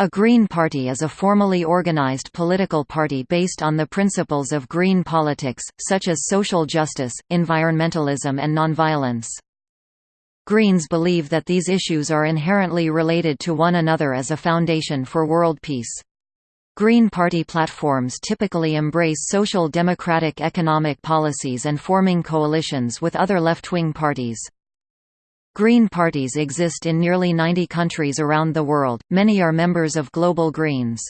A Green Party is a formally organized political party based on the principles of green politics, such as social justice, environmentalism and nonviolence. Greens believe that these issues are inherently related to one another as a foundation for world peace. Green Party platforms typically embrace social democratic economic policies and forming coalitions with other left-wing parties. Green parties exist in nearly 90 countries around the world, many are members of Global Greens.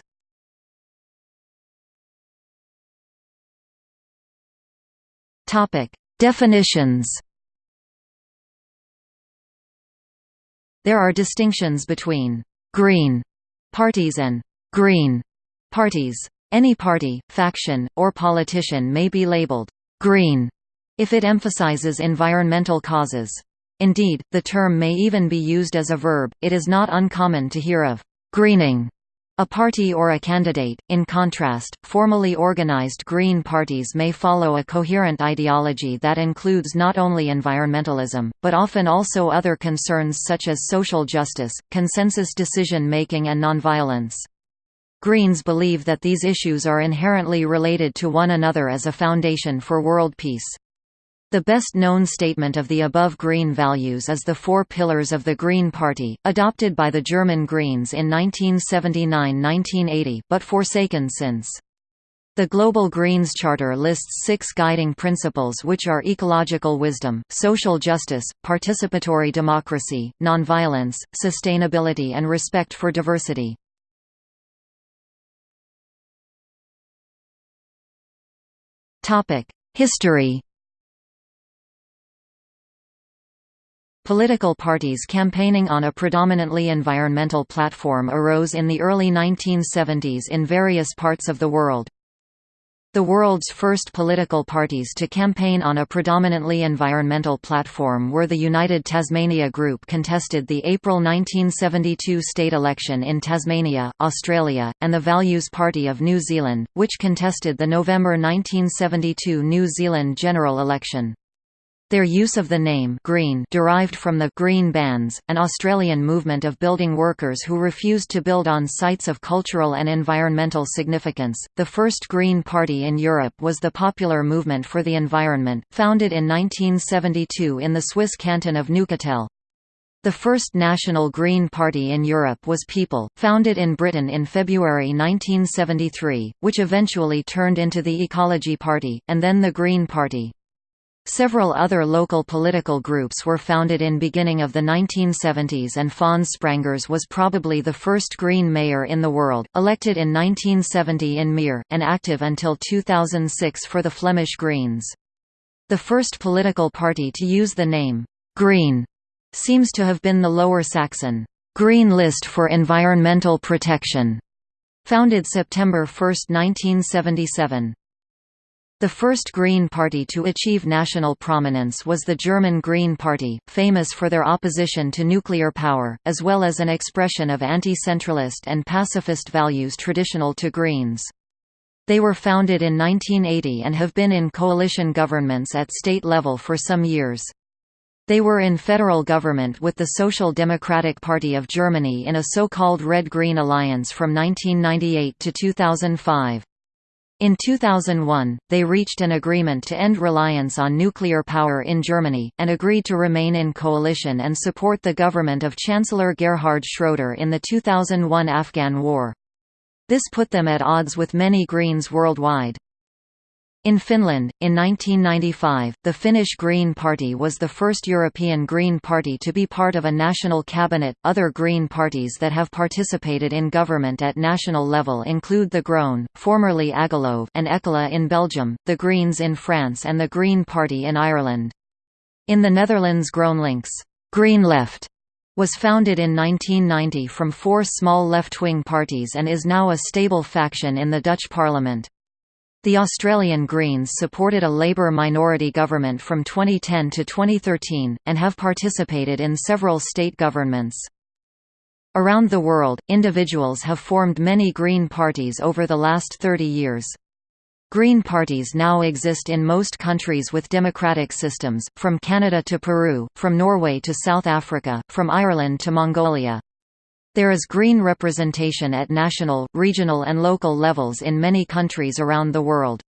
Definitions There are distinctions between «green» parties and «green» parties. Any party, faction, or politician may be labeled «green» if it emphasizes environmental causes. Indeed, the term may even be used as a verb. It is not uncommon to hear of greening a party or a candidate. In contrast, formally organized green parties may follow a coherent ideology that includes not only environmentalism, but often also other concerns such as social justice, consensus decision making, and nonviolence. Greens believe that these issues are inherently related to one another as a foundation for world peace. The best-known statement of the above green values is the Four Pillars of the Green Party, adopted by the German Greens in 1979–1980 but forsaken since. The Global Greens Charter lists six guiding principles which are ecological wisdom, social justice, participatory democracy, nonviolence, sustainability and respect for diversity. History Political parties campaigning on a predominantly environmental platform arose in the early 1970s in various parts of the world. The world's first political parties to campaign on a predominantly environmental platform were the United Tasmania Group contested the April 1972 state election in Tasmania, Australia, and the Values Party of New Zealand, which contested the November 1972 New Zealand general election. Their use of the name Green derived from the Green bans, an Australian movement of building workers who refused to build on sites of cultural and environmental significance. The first Green Party in Europe was the Popular Movement for the Environment, founded in 1972 in the Swiss canton of Neuchâtel. The first National Green Party in Europe was People, founded in Britain in February 1973, which eventually turned into the Ecology Party, and then the Green Party. Several other local political groups were founded in beginning of the 1970s and Fons Sprangers was probably the first Green mayor in the world, elected in 1970 in Meer, and active until 2006 for the Flemish Greens. The first political party to use the name, Green, seems to have been the Lower Saxon, Green List for Environmental Protection, founded September 1, 1977. The first Green Party to achieve national prominence was the German Green Party, famous for their opposition to nuclear power, as well as an expression of anti-centralist and pacifist values traditional to Greens. They were founded in 1980 and have been in coalition governments at state level for some years. They were in federal government with the Social Democratic Party of Germany in a so-called Red-Green alliance from 1998 to 2005. In 2001, they reached an agreement to end reliance on nuclear power in Germany, and agreed to remain in coalition and support the government of Chancellor Gerhard Schroeder in the 2001 Afghan War. This put them at odds with many Greens worldwide. In Finland, in 1995, the Finnish Green Party was the first European Green Party to be part of a national cabinet. Other Green parties that have participated in government at national level include the Groen, formerly Agalev, and Ecolo in Belgium, the Greens in France, and the Green Party in Ireland. In the Netherlands, GroenLinks, Green Left, was founded in 1990 from four small left-wing parties and is now a stable faction in the Dutch parliament. The Australian Greens supported a Labour minority government from 2010 to 2013, and have participated in several state governments. Around the world, individuals have formed many Green parties over the last 30 years. Green parties now exist in most countries with democratic systems, from Canada to Peru, from Norway to South Africa, from Ireland to Mongolia. There is green representation at national, regional and local levels in many countries around the world.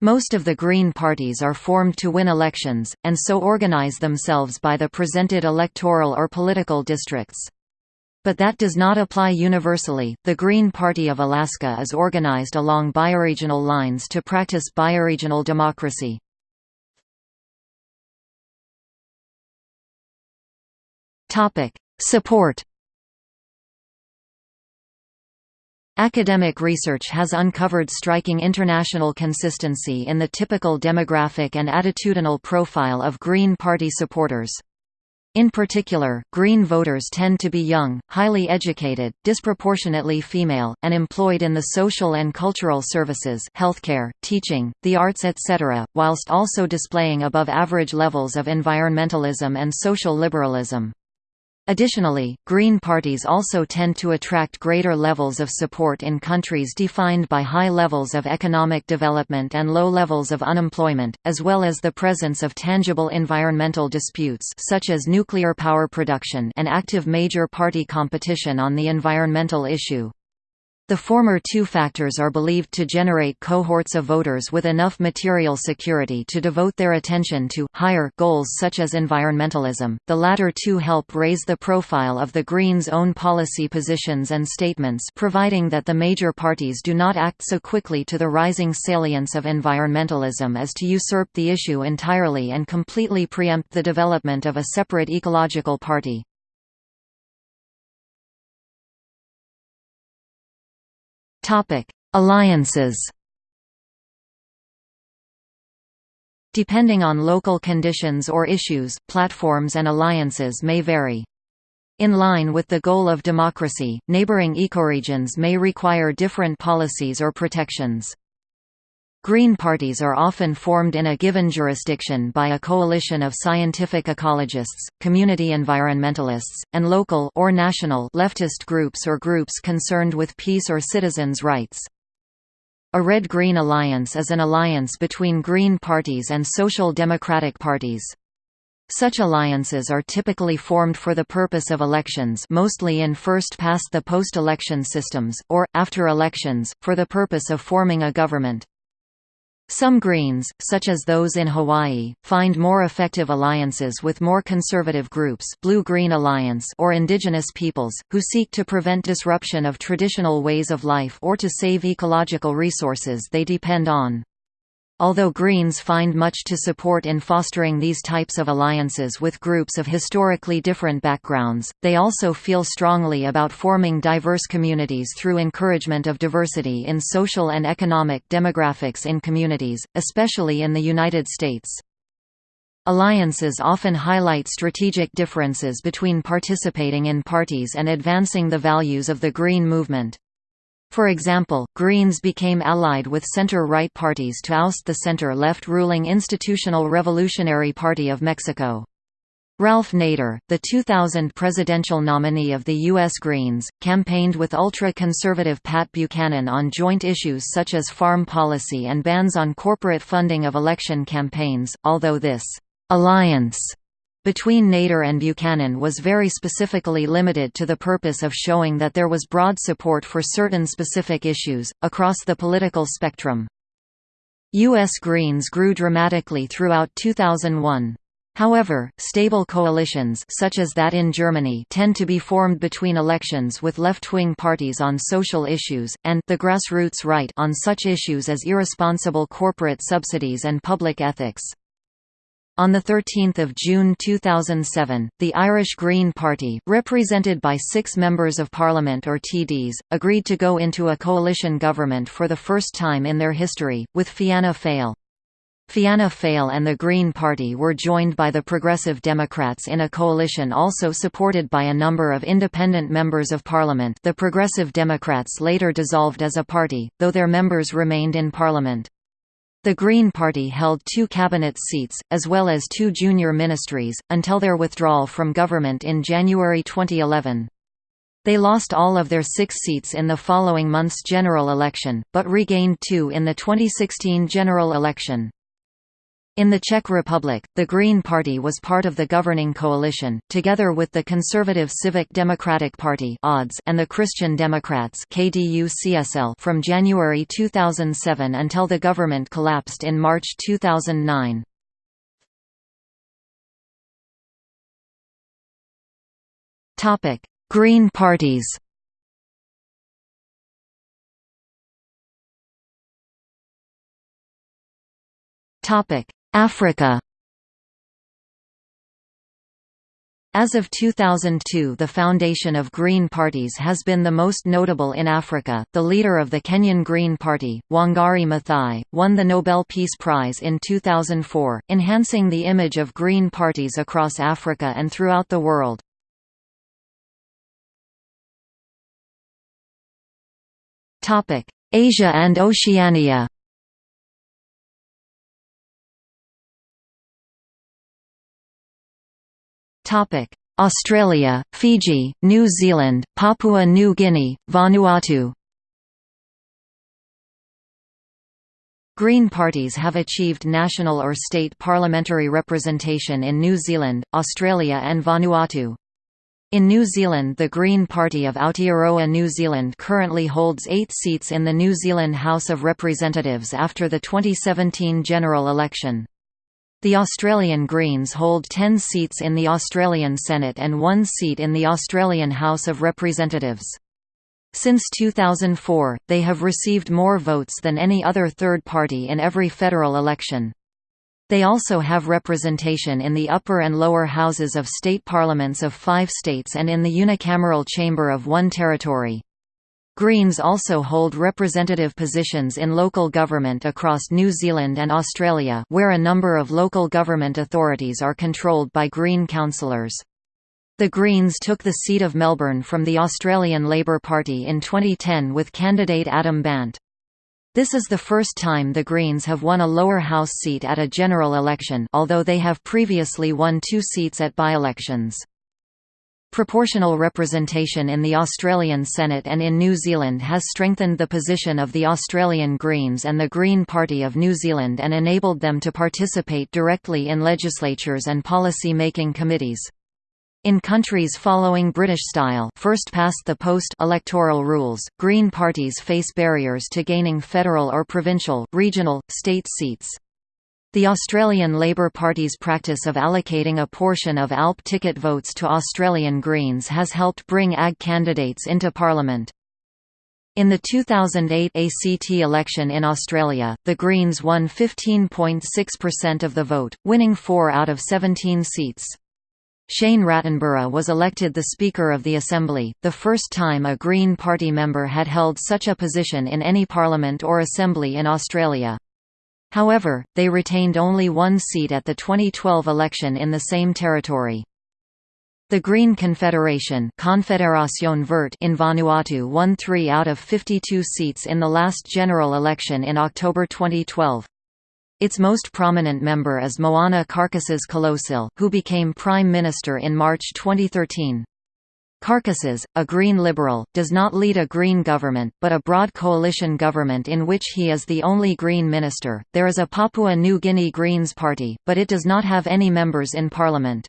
Most of the Green parties are formed to win elections, and so organize themselves by the presented electoral or political districts. But that does not apply universally. The Green Party of Alaska is organized along bioregional lines to practice bioregional democracy. Topic: Support Academic research has uncovered striking international consistency in the typical demographic and attitudinal profile of Green Party supporters. In particular, Green voters tend to be young, highly educated, disproportionately female, and employed in the social and cultural services healthcare, teaching, the arts etc., whilst also displaying above-average levels of environmentalism and social liberalism. Additionally, Green parties also tend to attract greater levels of support in countries defined by high levels of economic development and low levels of unemployment, as well as the presence of tangible environmental disputes such as nuclear power production and active major party competition on the environmental issue. The former two factors are believed to generate cohorts of voters with enough material security to devote their attention to higher goals such as environmentalism. The latter two help raise the profile of the Greens' own policy positions and statements, providing that the major parties do not act so quickly to the rising salience of environmentalism as to usurp the issue entirely and completely preempt the development of a separate ecological party. Alliances. Depending on local conditions or issues, platforms and alliances may vary. In line with the goal of democracy, neighboring ecoregions may require different policies or protections. Green parties are often formed in a given jurisdiction by a coalition of scientific ecologists, community environmentalists, and local or national leftist groups or groups concerned with peace or citizens' rights. A Red-Green alliance is an alliance between Green parties and Social Democratic parties. Such alliances are typically formed for the purpose of elections mostly in first-past-the-post election systems, or, after elections, for the purpose of forming a government. Some Greens, such as those in Hawaii, find more effective alliances with more conservative groups Blue-Green Alliance or indigenous peoples, who seek to prevent disruption of traditional ways of life or to save ecological resources they depend on. Although Greens find much to support in fostering these types of alliances with groups of historically different backgrounds, they also feel strongly about forming diverse communities through encouragement of diversity in social and economic demographics in communities, especially in the United States. Alliances often highlight strategic differences between participating in parties and advancing the values of the Green movement. For example, Greens became allied with center-right parties to oust the center-left ruling Institutional Revolutionary Party of Mexico. Ralph Nader, the 2000 presidential nominee of the U.S. Greens, campaigned with ultra-conservative Pat Buchanan on joint issues such as farm policy and bans on corporate funding of election campaigns, although this «alliance» between Nader and Buchanan was very specifically limited to the purpose of showing that there was broad support for certain specific issues, across the political spectrum. U.S. Greens grew dramatically throughout 2001. However, stable coalitions such as that in Germany tend to be formed between elections with left-wing parties on social issues, and the grassroots right on such issues as irresponsible corporate subsidies and public ethics. On 13 June 2007, the Irish Green Party, represented by six Members of Parliament or TDs, agreed to go into a coalition government for the first time in their history, with Fianna Fáil. Fianna Fáil and the Green Party were joined by the Progressive Democrats in a coalition also supported by a number of independent members of parliament the Progressive Democrats later dissolved as a party, though their members remained in parliament. The Green Party held two cabinet seats, as well as two junior ministries, until their withdrawal from government in January 2011. They lost all of their six seats in the following month's general election, but regained two in the 2016 general election. In the Czech Republic, the Green Party was part of the governing coalition, together with the conservative Civic Democratic Party and the Christian Democrats from January 2007 until the government collapsed in March 2009. Green parties Topic Africa As of 2002 the foundation of Green parties has been the most notable in Africa. The leader of the Kenyan Green Party, Wangari Maathai, won the Nobel Peace Prize in 2004, enhancing the image of Green parties across Africa and throughout the world. Asia and Oceania Australia, Fiji, New Zealand, Papua New Guinea, Vanuatu Green parties have achieved national or state parliamentary representation in New Zealand, Australia and Vanuatu. In New Zealand the Green Party of Aotearoa New Zealand currently holds eight seats in the New Zealand House of Representatives after the 2017 general election. The Australian Greens hold 10 seats in the Australian Senate and one seat in the Australian House of Representatives. Since 2004, they have received more votes than any other third party in every federal election. They also have representation in the upper and lower houses of state parliaments of five states and in the unicameral chamber of one territory. Greens also hold representative positions in local government across New Zealand and Australia where a number of local government authorities are controlled by Green councillors. The Greens took the seat of Melbourne from the Australian Labor Party in 2010 with candidate Adam Bandt. This is the first time the Greens have won a lower house seat at a general election although they have previously won two seats at by-elections. Proportional representation in the Australian Senate and in New Zealand has strengthened the position of the Australian Greens and the Green Party of New Zealand and enabled them to participate directly in legislatures and policy-making committees. In countries following British style first past the post electoral rules, Green parties face barriers to gaining federal or provincial, regional, state seats. The Australian Labor Party's practice of allocating a portion of ALP ticket votes to Australian Greens has helped bring AG candidates into Parliament. In the 2008 ACT election in Australia, the Greens won 15.6% of the vote, winning 4 out of 17 seats. Shane Rattenbury was elected the Speaker of the Assembly, the first time a Green Party member had held such a position in any parliament or assembly in Australia. However, they retained only one seat at the 2012 election in the same territory. The Green Confederation Confederación Verde in Vanuatu won three out of 52 seats in the last general election in October 2012. Its most prominent member is Moana Carcasses Kalosil, who became Prime Minister in March 2013. Carcasses, a Green Liberal, does not lead a Green government, but a broad coalition government in which he is the only Green minister. There is a Papua New Guinea Greens Party, but it does not have any members in parliament.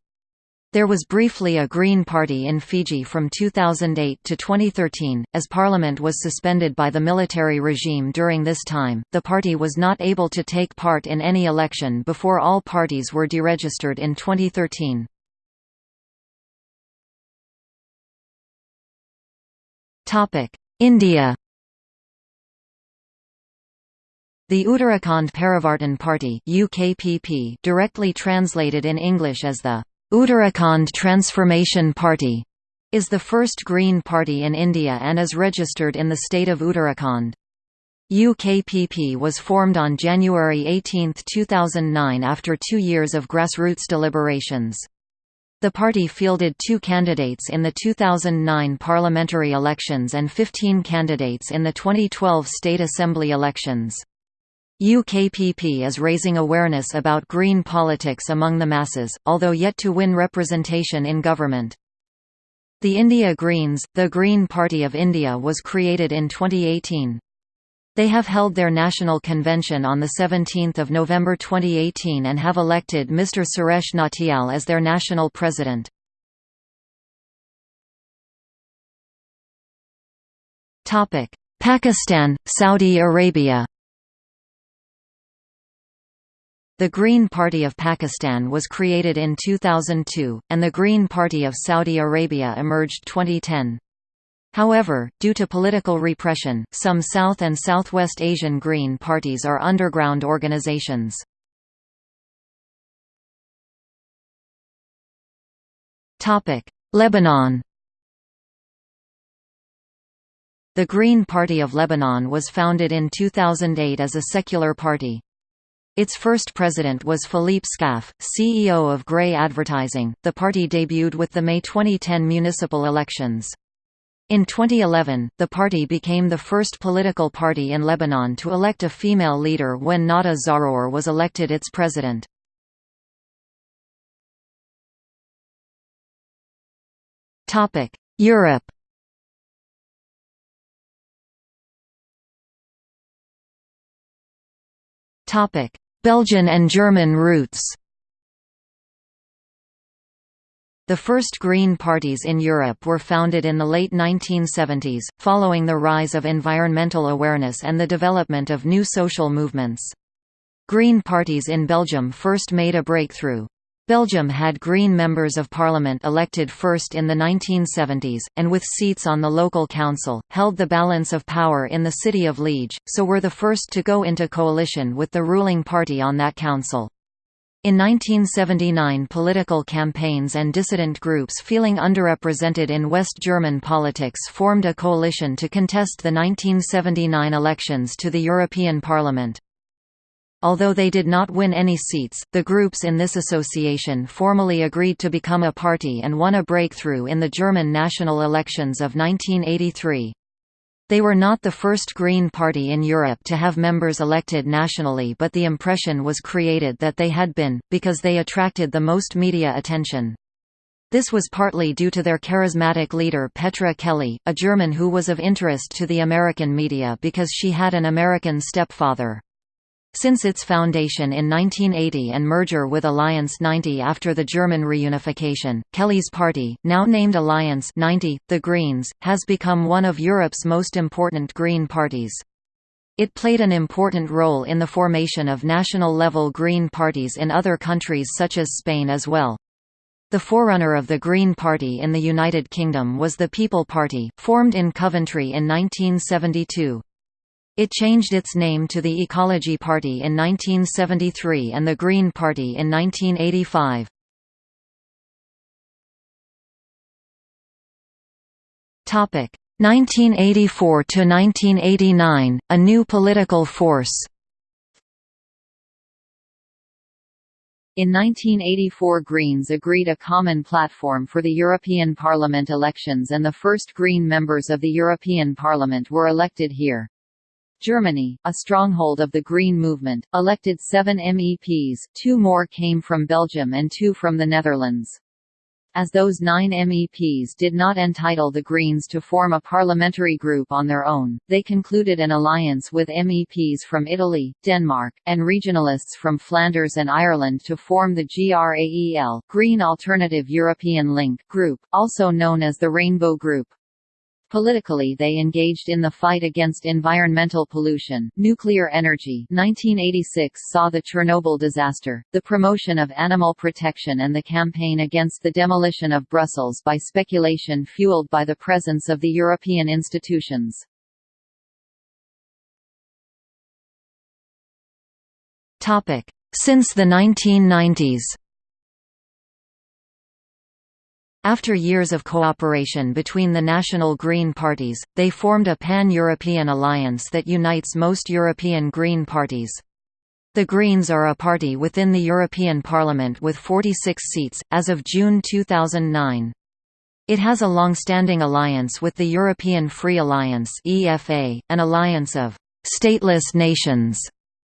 There was briefly a Green Party in Fiji from 2008 to 2013. As parliament was suspended by the military regime during this time, the party was not able to take part in any election before all parties were deregistered in 2013. India The Uttarakhand Parivartan Party UKPP directly translated in English as the Uttarakhand Transformation Party is the first Green Party in India and is registered in the state of Uttarakhand. UKPP was formed on January 18, 2009 after two years of grassroots deliberations. The party fielded two candidates in the 2009 parliamentary elections and 15 candidates in the 2012 state assembly elections. UKPP is raising awareness about green politics among the masses, although yet to win representation in government. The India Greens, the Green Party of India was created in 2018. They have held their national convention on 17 November 2018 and have elected Mr. Suresh Nautiyal as their national president. Pakistan, Saudi Arabia The Green Party of Pakistan was created in 2002, and the Green Party of Saudi Arabia emerged 2010. However, due to political repression, some South and Southwest Asian Green parties are underground organizations. Lebanon The Green Party of Lebanon was founded in 2008 as a secular party. Its first president was Philippe Scaife, CEO of Grey Advertising. The party debuted with the May 2010 municipal elections. In 2011, the party became the first political party in Lebanon to elect a female leader when Nada Zarour was elected its president. Europe Belgian and German roots The first Green parties in Europe were founded in the late 1970s, following the rise of environmental awareness and the development of new social movements. Green parties in Belgium first made a breakthrough. Belgium had Green members of parliament elected first in the 1970s, and with seats on the local council, held the balance of power in the city of Liege, so were the first to go into coalition with the ruling party on that council. In 1979 political campaigns and dissident groups feeling underrepresented in West German politics formed a coalition to contest the 1979 elections to the European Parliament. Although they did not win any seats, the groups in this association formally agreed to become a party and won a breakthrough in the German national elections of 1983. They were not the first Green Party in Europe to have members elected nationally but the impression was created that they had been, because they attracted the most media attention. This was partly due to their charismatic leader Petra Kelly, a German who was of interest to the American media because she had an American stepfather. Since its foundation in 1980 and merger with Alliance 90 after the German reunification, Kelly's party, now named Alliance 90, the Greens, has become one of Europe's most important Green parties. It played an important role in the formation of national-level Green parties in other countries such as Spain as well. The forerunner of the Green Party in the United Kingdom was the People Party, formed in Coventry in 1972. It changed its name to the Ecology Party in 1973 and the Green Party in 1985. Topic 1984 to 1989, a new political force. In 1984 Greens agreed a common platform for the European Parliament elections and the first Green members of the European Parliament were elected here. Germany, a stronghold of the Green movement, elected seven MEPs, two more came from Belgium and two from the Netherlands. As those nine MEPs did not entitle the Greens to form a parliamentary group on their own, they concluded an alliance with MEPs from Italy, Denmark, and regionalists from Flanders and Ireland to form the GRAEL Green Alternative European Link group, also known as the Rainbow Group. Politically they engaged in the fight against environmental pollution, nuclear energy 1986 saw the Chernobyl disaster, the promotion of animal protection and the campaign against the demolition of Brussels by speculation fueled by the presence of the European institutions. Since the 1990s After years of cooperation between the national Green parties, they formed a pan-European alliance that unites most European Green parties. The Greens are a party within the European Parliament with 46 seats, as of June 2009. It has a long-standing alliance with the European Free Alliance an alliance of stateless nations,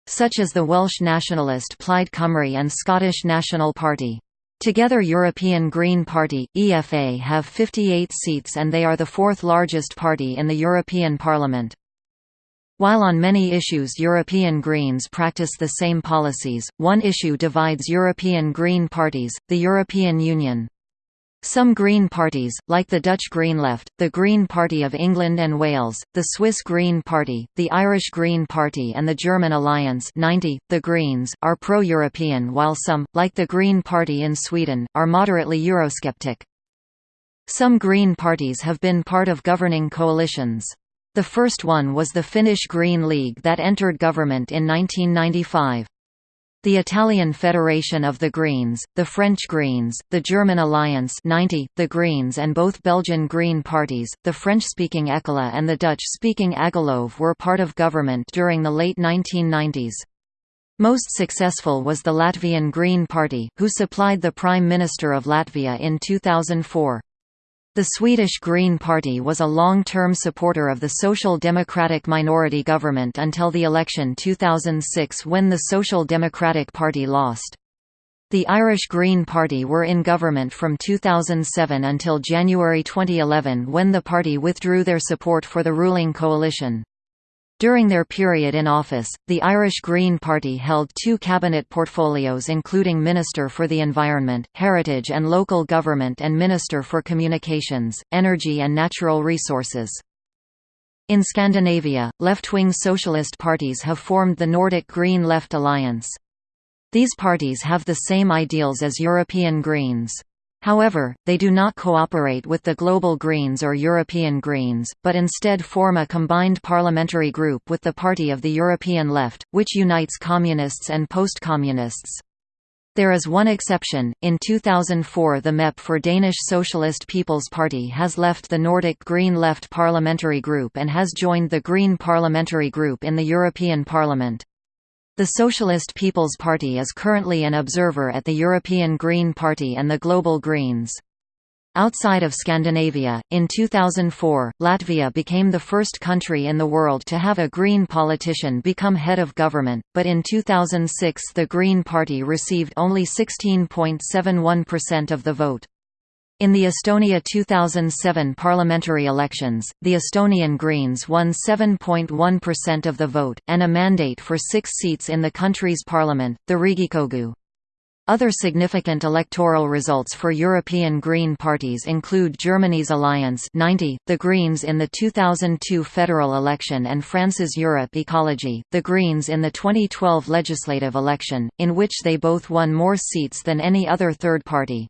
such as the Welsh nationalist Plaid Cymru and Scottish National Party. Together European Green Party, EFA have 58 seats and they are the fourth largest party in the European Parliament. While on many issues European Greens practice the same policies, one issue divides European Green parties, the European Union. Some Green parties, like the Dutch Green Left, the Green Party of England and Wales, the Swiss Green Party, the Irish Green Party and the German Alliance 90, the Greens, are pro-European while some, like the Green Party in Sweden, are moderately Eurosceptic. Some Green parties have been part of governing coalitions. The first one was the Finnish Green League that entered government in 1995. The Italian Federation of the Greens, the French Greens, the German Alliance 90, the Greens and both Belgian Green parties, the French-speaking Ecolo and the Dutch-speaking Agalev were part of government during the late 1990s. Most successful was the Latvian Green Party, who supplied the Prime Minister of Latvia in 2004. The Swedish Green Party was a long-term supporter of the Social Democratic minority government until the election 2006 when the Social Democratic Party lost. The Irish Green Party were in government from 2007 until January 2011 when the party withdrew their support for the ruling coalition. During their period in office, the Irish Green Party held two cabinet portfolios including Minister for the Environment, Heritage and Local Government and Minister for Communications, Energy and Natural Resources. In Scandinavia, left-wing socialist parties have formed the Nordic Green Left Alliance. These parties have the same ideals as European Greens. However, they do not cooperate with the Global Greens or European Greens, but instead form a combined parliamentary group with the Party of the European Left, which unites communists and post-communists. There is one exception, in 2004 the MEP for Danish Socialist People's Party has left the Nordic Green Left parliamentary group and has joined the Green parliamentary group in the European Parliament. The Socialist People's Party is currently an observer at the European Green Party and the Global Greens. Outside of Scandinavia, in 2004, Latvia became the first country in the world to have a Green politician become head of government, but in 2006 the Green Party received only 16.71% of the vote. In the Estonia 2007 parliamentary elections, the Estonian Greens won 7.1% of the vote, and a mandate for six seats in the country's parliament, the Riigikogu. Other significant electoral results for European Green parties include Germany's Alliance 90, the Greens in the 2002 federal election and France's Europe Ecology, the Greens in the 2012 legislative election, in which they both won more seats than any other third party.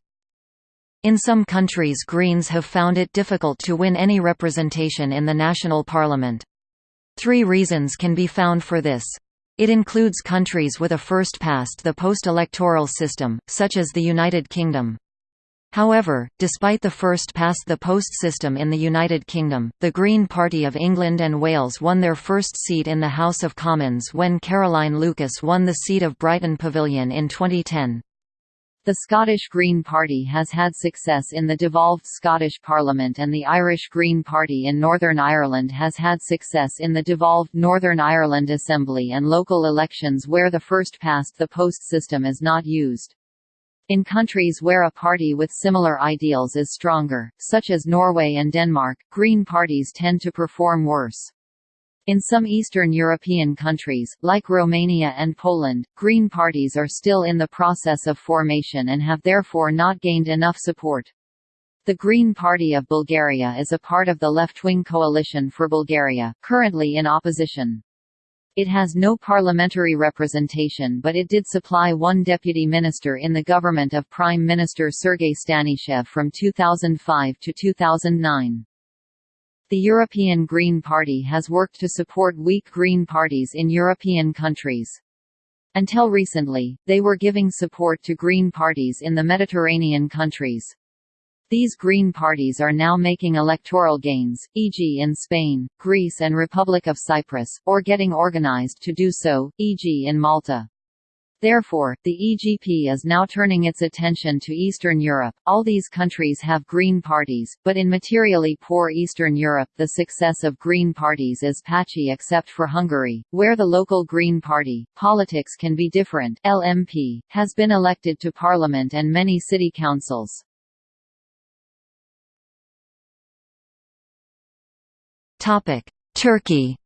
In some countries Greens have found it difficult to win any representation in the national parliament. Three reasons can be found for this. It includes countries with a first past the post-electoral system, such as the United Kingdom. However, despite the first past the post system in the United Kingdom, the Green Party of England and Wales won their first seat in the House of Commons when Caroline Lucas won the seat of Brighton Pavilion in 2010. The Scottish Green Party has had success in the devolved Scottish Parliament and the Irish Green Party in Northern Ireland has had success in the devolved Northern Ireland Assembly and local elections where the first past the post system is not used. In countries where a party with similar ideals is stronger, such as Norway and Denmark, Green parties tend to perform worse. In some Eastern European countries, like Romania and Poland, Green parties are still in the process of formation and have therefore not gained enough support. The Green Party of Bulgaria is a part of the left-wing Coalition for Bulgaria, currently in opposition. It has no parliamentary representation but it did supply one deputy minister in the government of Prime Minister Sergei Stanishev from 2005 to 2009. The European Green Party has worked to support weak Green parties in European countries. Until recently, they were giving support to Green parties in the Mediterranean countries. These Green parties are now making electoral gains, e.g. in Spain, Greece and Republic of Cyprus, or getting organized to do so, e.g. in Malta. Therefore, the EGP is now turning its attention to Eastern Europe. All these countries have Green parties, but in materially poor Eastern Europe the success of Green parties is patchy except for Hungary, where the local Green Party, politics can be different LMP, has been elected to parliament and many city councils. Turkey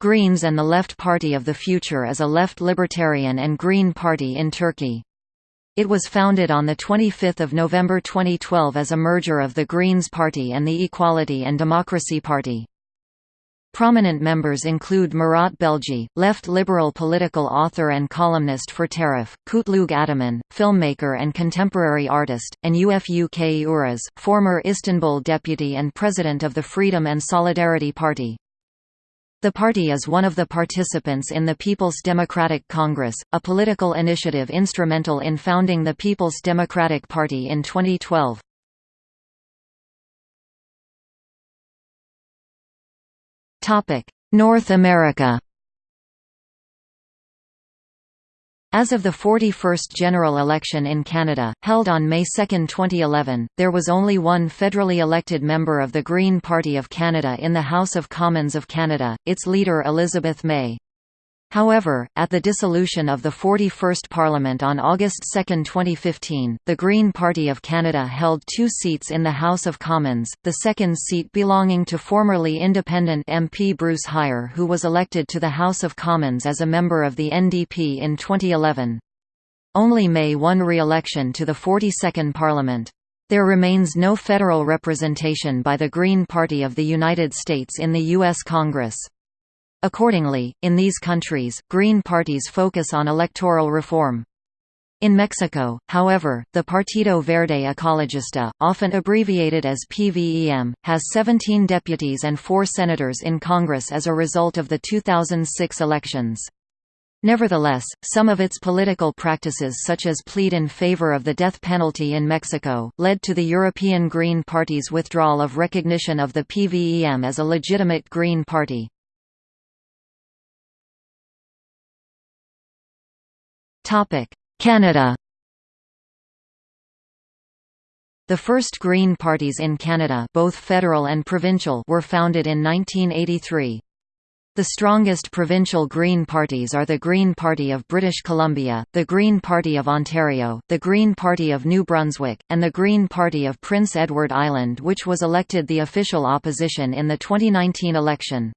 Greens and the Left Party of the Future is a left libertarian and green party in Turkey. It was founded on 25 November 2012 as a merger of the Greens Party and the Equality and Democracy Party. Prominent members include Murat Belge, left liberal political author and columnist for Taraf, Kutlug Ataman, filmmaker and contemporary artist, and Ufuk Uras, former Istanbul deputy and president of the Freedom and Solidarity Party. The party is one of the participants in the People's Democratic Congress, a political initiative instrumental in founding the People's Democratic Party in 2012. North America As of the 41st general election in Canada, held on May 2, 2011, there was only one federally elected member of the Green Party of Canada in the House of Commons of Canada, its leader Elizabeth May. However, at the dissolution of the 41st Parliament on August 2, 2015, the Green Party of Canada held two seats in the House of Commons, the second seat belonging to formerly independent MP Bruce Hyer who was elected to the House of Commons as a member of the NDP in 2011. Only May won re-election to the 42nd Parliament. There remains no federal representation by the Green Party of the United States in the U.S. Congress. Accordingly, in these countries, Green parties focus on electoral reform. In Mexico, however, the Partido Verde Ecologista, often abbreviated as PVEM, has 17 deputies and 4 senators in Congress as a result of the 2006 elections. Nevertheless, some of its political practices such as plead in favor of the death penalty in Mexico, led to the European Green Party's withdrawal of recognition of the PVEM as a legitimate Green Party. Canada The first Green parties in Canada both federal and provincial were founded in 1983. The strongest provincial Green parties are the Green Party of British Columbia, the Green Party of Ontario, the Green Party of New Brunswick, and the Green Party of Prince Edward Island which was elected the official opposition in the 2019 election.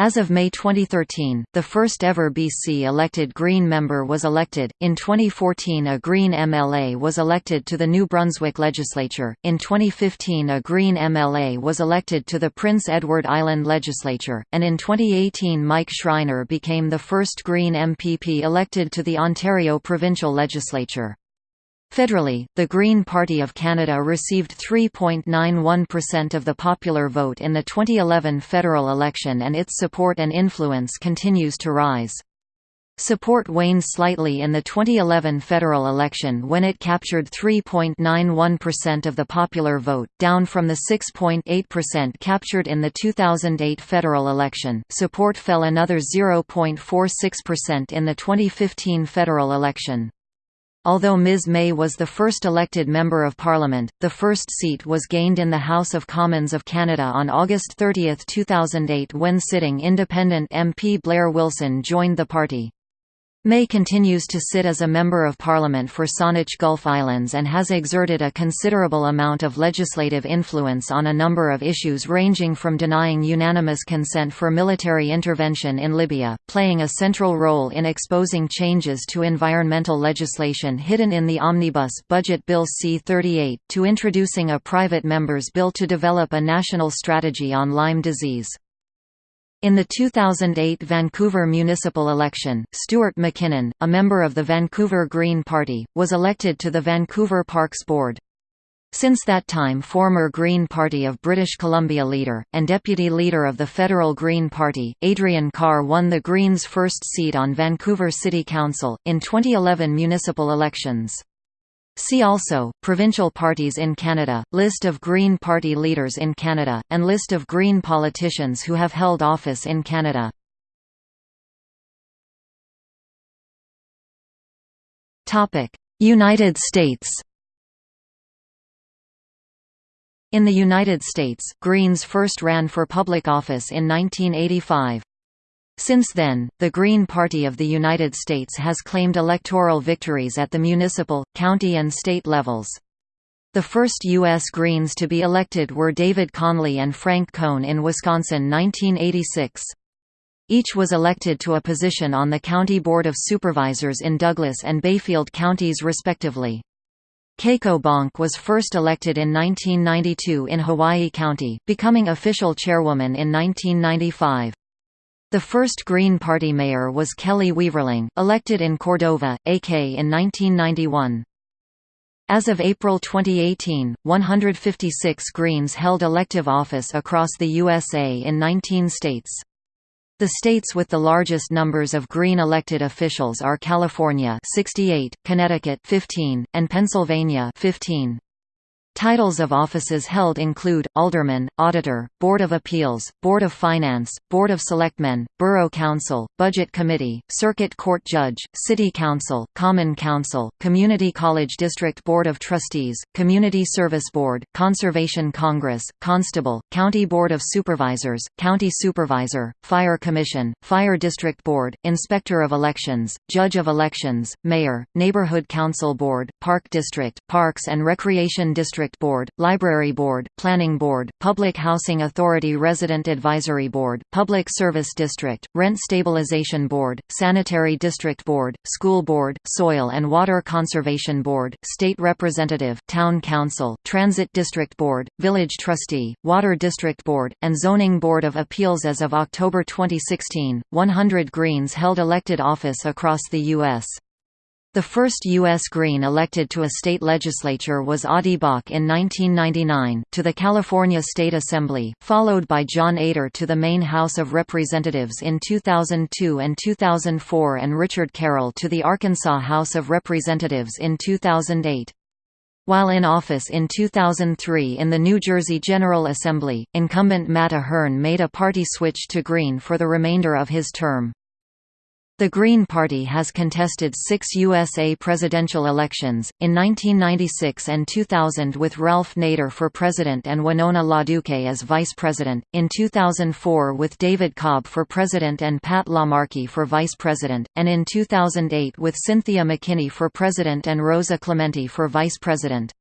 As of May 2013, the first ever BC elected Green member was elected. In 2014, a Green MLA was elected to the New Brunswick legislature. In 2015, a Green MLA was elected to the Prince Edward Island legislature, and in 2018, Mike Schreiner became the first Green MPP elected to the Ontario provincial legislature. Federally, the Green Party of Canada received 3.91% of the popular vote in the 2011 federal election and its support and influence continues to rise. Support waned slightly in the 2011 federal election when it captured 3.91% of the popular vote, down from the 6.8% captured in the 2008 federal election. Support fell another 0.46% in the 2015 federal election. Although Ms May was the first elected Member of Parliament, the first seat was gained in the House of Commons of Canada on August 30, 2008 when sitting independent MP Blair Wilson joined the party. May continues to sit as a Member of Parliament for Saanich Gulf Islands and has exerted a considerable amount of legislative influence on a number of issues ranging from denying unanimous consent for military intervention in Libya, playing a central role in exposing changes to environmental legislation hidden in the Omnibus Budget Bill C-38, to introducing a private member's bill to develop a national strategy on Lyme disease. In the 2008 Vancouver municipal election, Stuart McKinnon, a member of the Vancouver Green Party, was elected to the Vancouver Parks Board. Since that time former Green Party of British Columbia leader, and deputy leader of the federal Green Party, Adrian Carr won the Greens' first seat on Vancouver City Council, in 2011 municipal elections. See also, Provincial parties in Canada, List of Green Party leaders in Canada, and List of Green politicians who have held office in Canada. United States In the United States, Greens first ran for public office in 1985. Since then, the Green Party of the United States has claimed electoral victories at the municipal, county and state levels. The first U.S. Greens to be elected were David Conley and Frank Koehn in Wisconsin 1986. Each was elected to a position on the County Board of Supervisors in Douglas and Bayfield counties respectively. Keiko Bonk was first elected in 1992 in Hawaii County, becoming official chairwoman in 1995. The first Green Party mayor was Kelly Weaverling, elected in Cordova, AK in 1991. As of April 2018, 156 Greens held elective office across the USA in 19 states. The states with the largest numbers of Green elected officials are California 68, Connecticut 15, and Pennsylvania 15. Titles of offices held include, Alderman, Auditor, Board of Appeals, Board of Finance, Board of Selectmen, Borough Council, Budget Committee, Circuit Court Judge, City Council, Common Council, Community College District Board of Trustees, Community Service Board, Conservation Congress, Constable, County Board of Supervisors, County Supervisor, Fire Commission, Fire District Board, Inspector of Elections, Judge of Elections, Mayor, Neighborhood Council Board, Park District, Parks and Recreation District District Board, Library Board, Planning Board, Public Housing Authority Resident Advisory Board, Public Service District, Rent Stabilization Board, Sanitary District Board, School Board, Soil and Water Conservation Board, State Representative, Town Council, Transit District Board, Village Trustee, Water District Board, and Zoning Board of Appeals as of October 2016, 100 Greens held elected office across the U.S. The first U.S. Green elected to a state legislature was Audie Bock in 1999, to the California State Assembly, followed by John Eder to the Maine House of Representatives in 2002 and 2004 and Richard Carroll to the Arkansas House of Representatives in 2008. While in office in 2003 in the New Jersey General Assembly, incumbent Matt Ahearn made a party switch to Green for the remainder of his term. The Green Party has contested six USA presidential elections, in 1996 and 2000 with Ralph Nader for president and Winona LaDuke as vice president, in 2004 with David Cobb for president and Pat LaMarche for vice president, and in 2008 with Cynthia McKinney for president and Rosa Clemente for vice president.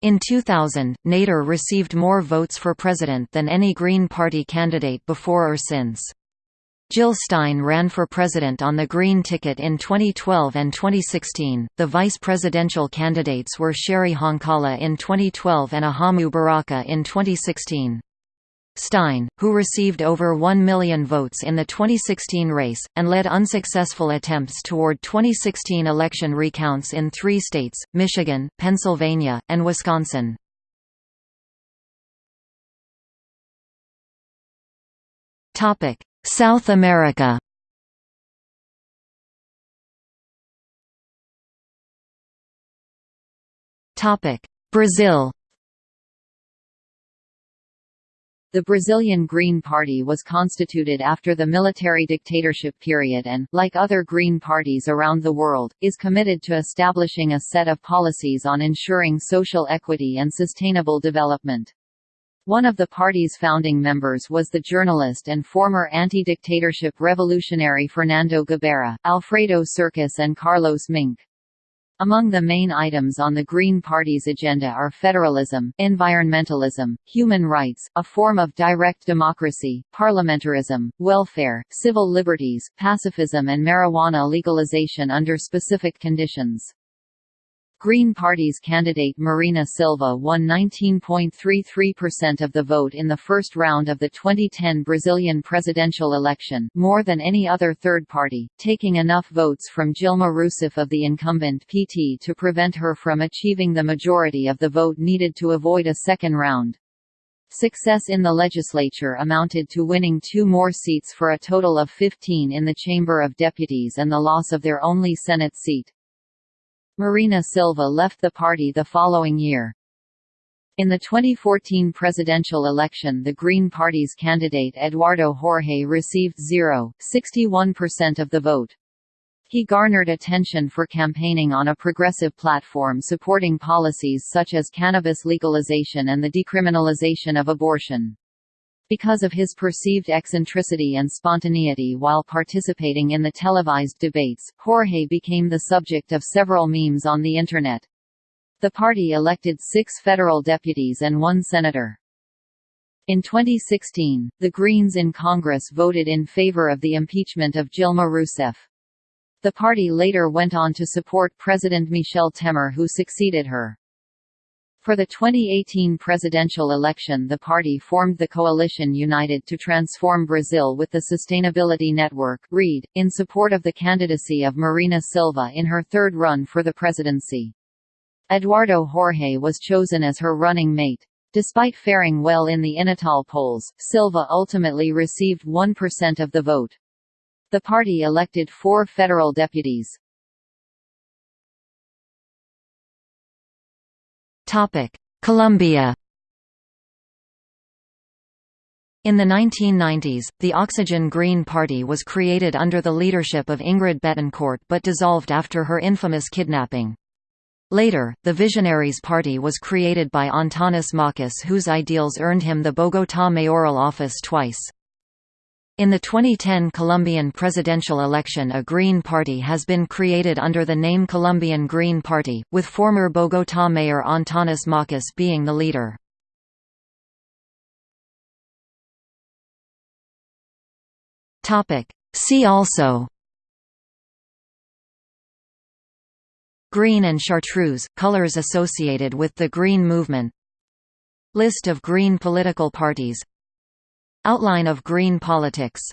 In 2000, Nader received more votes for president than any Green Party candidate before or since. Jill Stein ran for president on the Green ticket in 2012 and 2016. The vice presidential candidates were Cheri Honkala in 2012 and Ajamu Baraka in 2016. Stein, who received over 1 million votes in the 2016 race, and led unsuccessful attempts toward 2016 election recounts in three states, Michigan, Pennsylvania, and Wisconsin. South America. Brazil. The Brazilian Green Party was constituted after the military dictatorship period and, like other Green parties around the world, is committed to establishing a set of policies on ensuring social equity and sustainable development. One of the party's founding members was the journalist and former anti-dictatorship revolutionary Fernando Gabeira, Alfredo Sirkis and Carlos Minc. Among the main items on the Green Party's agenda are federalism, environmentalism, human rights, a form of direct democracy, parliamentarism, welfare, civil liberties, pacifism and marijuana legalization under specific conditions. Green Party's candidate Marina Silva won 19.33% of the vote in the first round of the 2010 Brazilian presidential election more than any other third party, taking enough votes from Dilma Rousseff of the incumbent PT to prevent her from achieving the majority of the vote needed to avoid a second round. Success in the legislature amounted to winning two more seats for a total of 15 in the Chamber of Deputies and the loss of their only Senate seat. Marina Silva left the party the following year. In the 2014 presidential election the Green Party's candidate Eduardo Jorge received 0.61% of the vote. He garnered attention for campaigning on a progressive platform supporting policies such as cannabis legalization and the decriminalization of abortion. Because of his perceived eccentricity and spontaneity while participating in the televised debates, Jorge became the subject of several memes on the Internet. The party elected six federal deputies and one senator. In 2016, the Greens in Congress voted in favor of the impeachment of Dilma Rousseff. The party later went on to support President Michel Temer who succeeded her. For the 2018 presidential election the party formed the coalition United to Transform Brazil with the Sustainability Network REDE, in support of the candidacy of Marina Silva in her third run for the presidency. Eduardo Jorge was chosen as her running mate. Despite faring well in the Inatal polls, Silva ultimately received 1% of the vote. The party elected four federal deputies. Colombia In the 1990s, the Oxygen Green Party was created under the leadership of Ingrid Betancourt but dissolved after her infamous kidnapping. Later, the Visionaries Party was created by Antanas Mockus whose ideals earned him the Bogotá mayoral office twice. In the 2010 Colombian presidential election a Green Party has been created under the name Colombian Green Party, with former Bogotá mayor Antanas Mockus being the leader. See also Green and chartreuse, colors associated with the Green Movement List of Green political parties Outline of Green politics